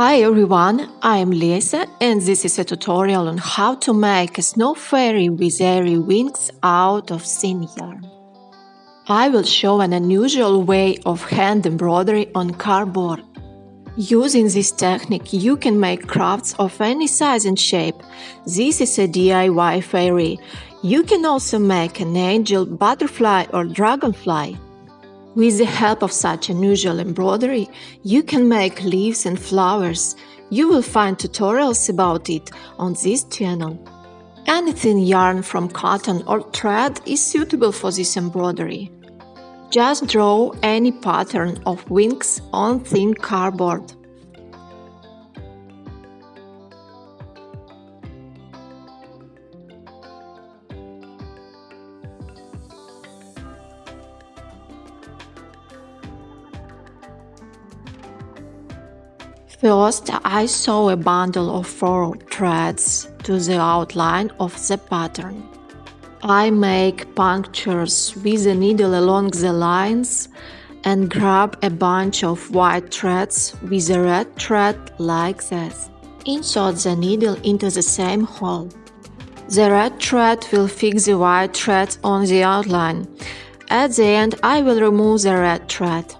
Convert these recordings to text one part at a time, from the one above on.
Hi everyone, I am Lisa and this is a tutorial on how to make a snow fairy with airy wings out of thin yarn. I will show an unusual way of hand embroidery on cardboard. Using this technique you can make crafts of any size and shape. This is a DIY fairy. You can also make an angel, butterfly or dragonfly. With the help of such unusual embroidery, you can make leaves and flowers. You will find tutorials about it on this channel. Anything yarn from cotton or thread is suitable for this embroidery. Just draw any pattern of wings on thin cardboard. First, I sew a bundle of four threads to the outline of the pattern. I make punctures with the needle along the lines and grab a bunch of white threads with a red thread like this. Insert the needle into the same hole. The red thread will fix the white thread on the outline. At the end I will remove the red thread.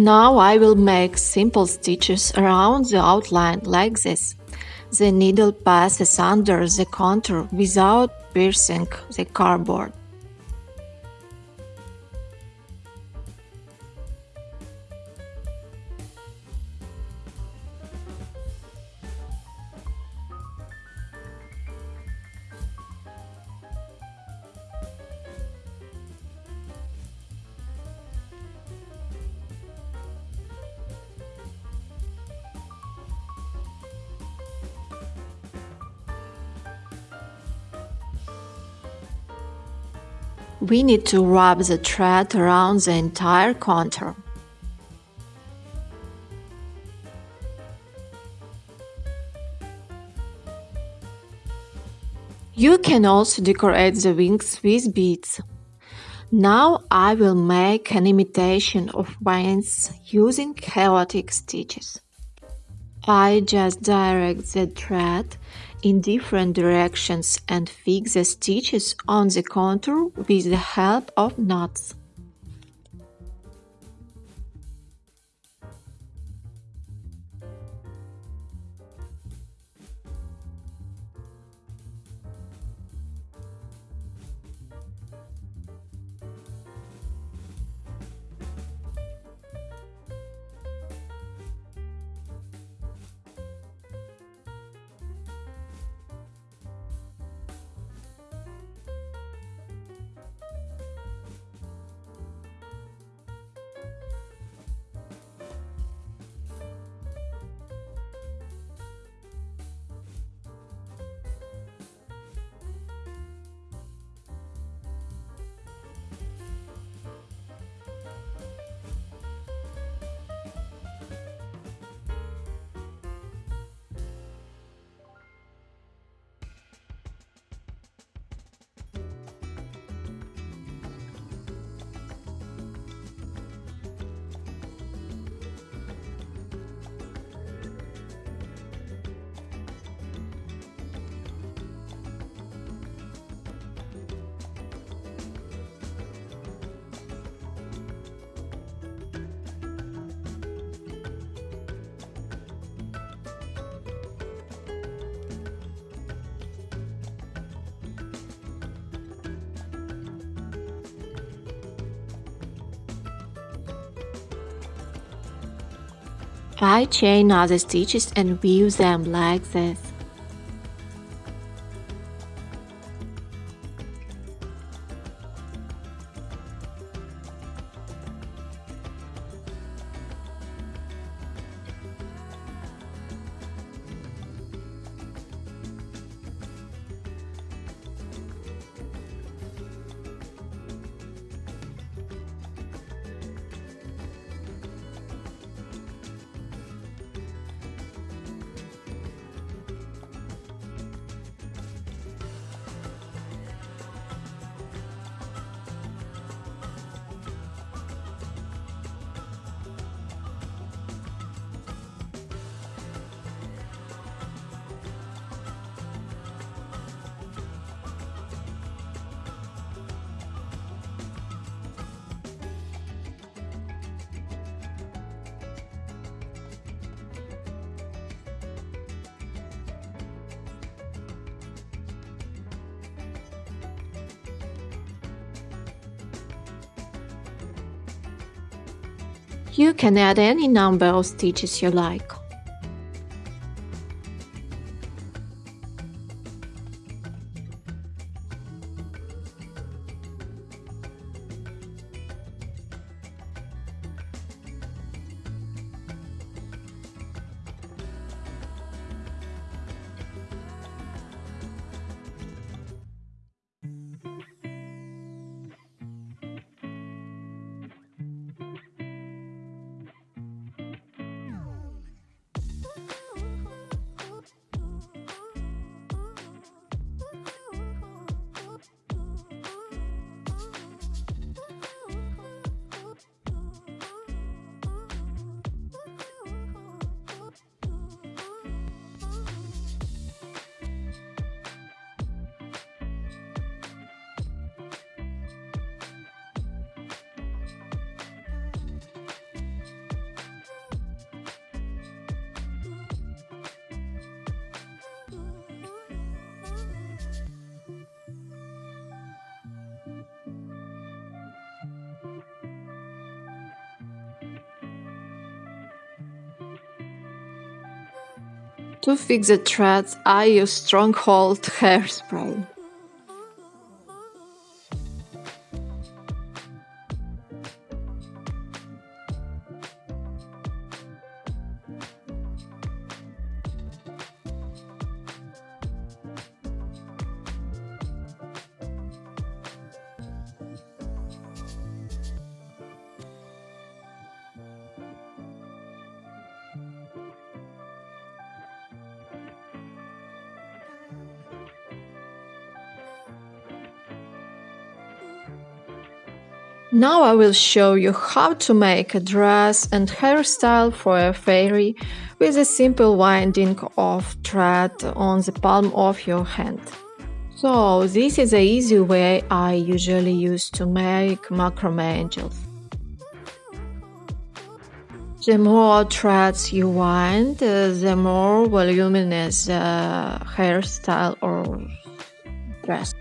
Now I will make simple stitches around the outline like this. The needle passes under the contour without piercing the cardboard. We need to wrap the thread around the entire contour. You can also decorate the wings with beads. Now I will make an imitation of wings using chaotic stitches. I just direct the thread in different directions and fix the stitches on the contour with the help of knots. I chain other stitches and weave them like this. You can add any number of stitches you like. To fix the threads, I use Stronghold hairspray. Now I will show you how to make a dress and hairstyle for a fairy with a simple winding of thread on the palm of your hand. So this is a easy way I usually use to make macrame angels. The more threads you wind, uh, the more voluminous the hairstyle or dress.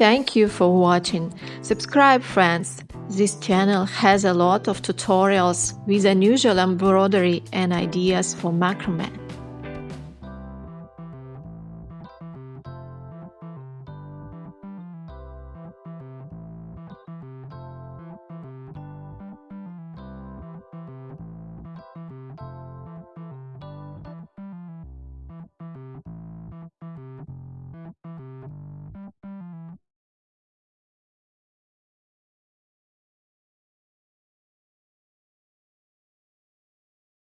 Thank you for watching. Subscribe friends. This channel has a lot of tutorials with unusual embroidery and ideas for macrame.